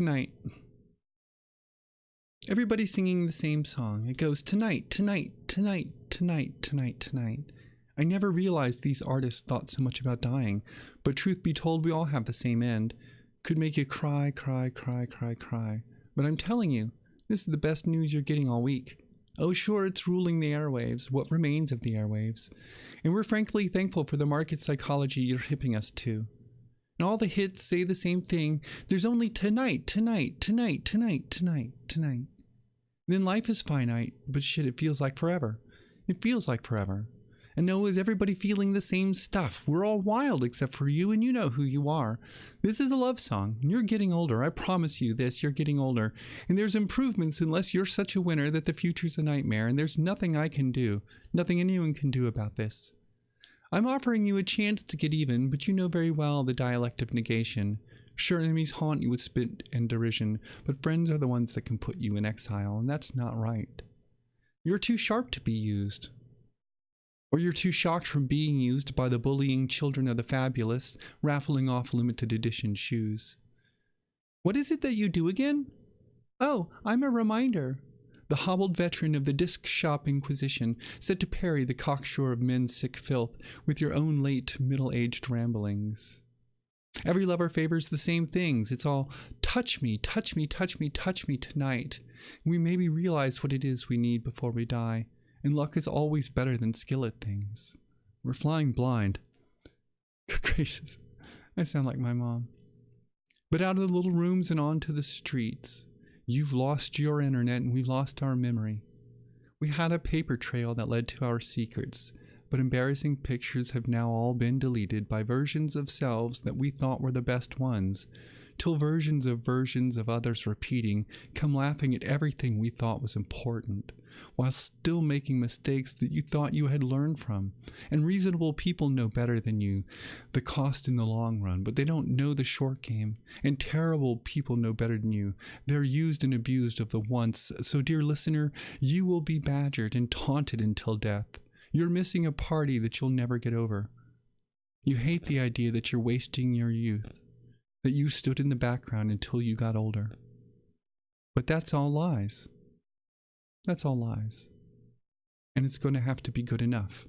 tonight. Everybody's singing the same song. It goes tonight, tonight, tonight, tonight, tonight, tonight. I never realized these artists thought so much about dying, but truth be told, we all have the same end. Could make you cry, cry, cry, cry, cry. But I'm telling you, this is the best news you're getting all week. Oh, sure, it's ruling the airwaves, what remains of the airwaves. And we're frankly thankful for the market psychology you're hipping us to. And all the hits say the same thing. There's only tonight, tonight, tonight, tonight, tonight, tonight. Then life is finite, but shit, it feels like forever. It feels like forever. And no, is everybody feeling the same stuff? We're all wild except for you, and you know who you are. This is a love song. You're getting older. I promise you this. You're getting older. And there's improvements unless you're such a winner that the future's a nightmare, and there's nothing I can do, nothing anyone can do about this. I'm offering you a chance to get even, but you know very well the dialect of negation. Sure, enemies haunt you with spit and derision, but friends are the ones that can put you in exile, and that's not right. You're too sharp to be used. Or you're too shocked from being used by the bullying children of the fabulous, raffling off limited edition shoes. What is it that you do again? Oh, I'm a reminder the hobbled veteran of the disc shop inquisition, set to parry the cocksure of men's sick filth with your own late middle aged ramblings. Every lover favors the same things. It's all touch me, touch me, touch me, touch me tonight. We maybe realize what it is we need before we die, and luck is always better than skill at things. We're flying blind. Good gracious, I sound like my mom. But out of the little rooms and onto the streets, You've lost your internet and we've lost our memory. We had a paper trail that led to our secrets, but embarrassing pictures have now all been deleted by versions of selves that we thought were the best ones, till versions of versions of others repeating come laughing at everything we thought was important, while still making mistakes that you thought you had learned from. And reasonable people know better than you the cost in the long run, but they don't know the short game. And terrible people know better than you. They're used and abused of the once. So, dear listener, you will be badgered and taunted until death. You're missing a party that you'll never get over. You hate the idea that you're wasting your youth that you stood in the background until you got older. But that's all lies. That's all lies. And it's going to have to be good enough.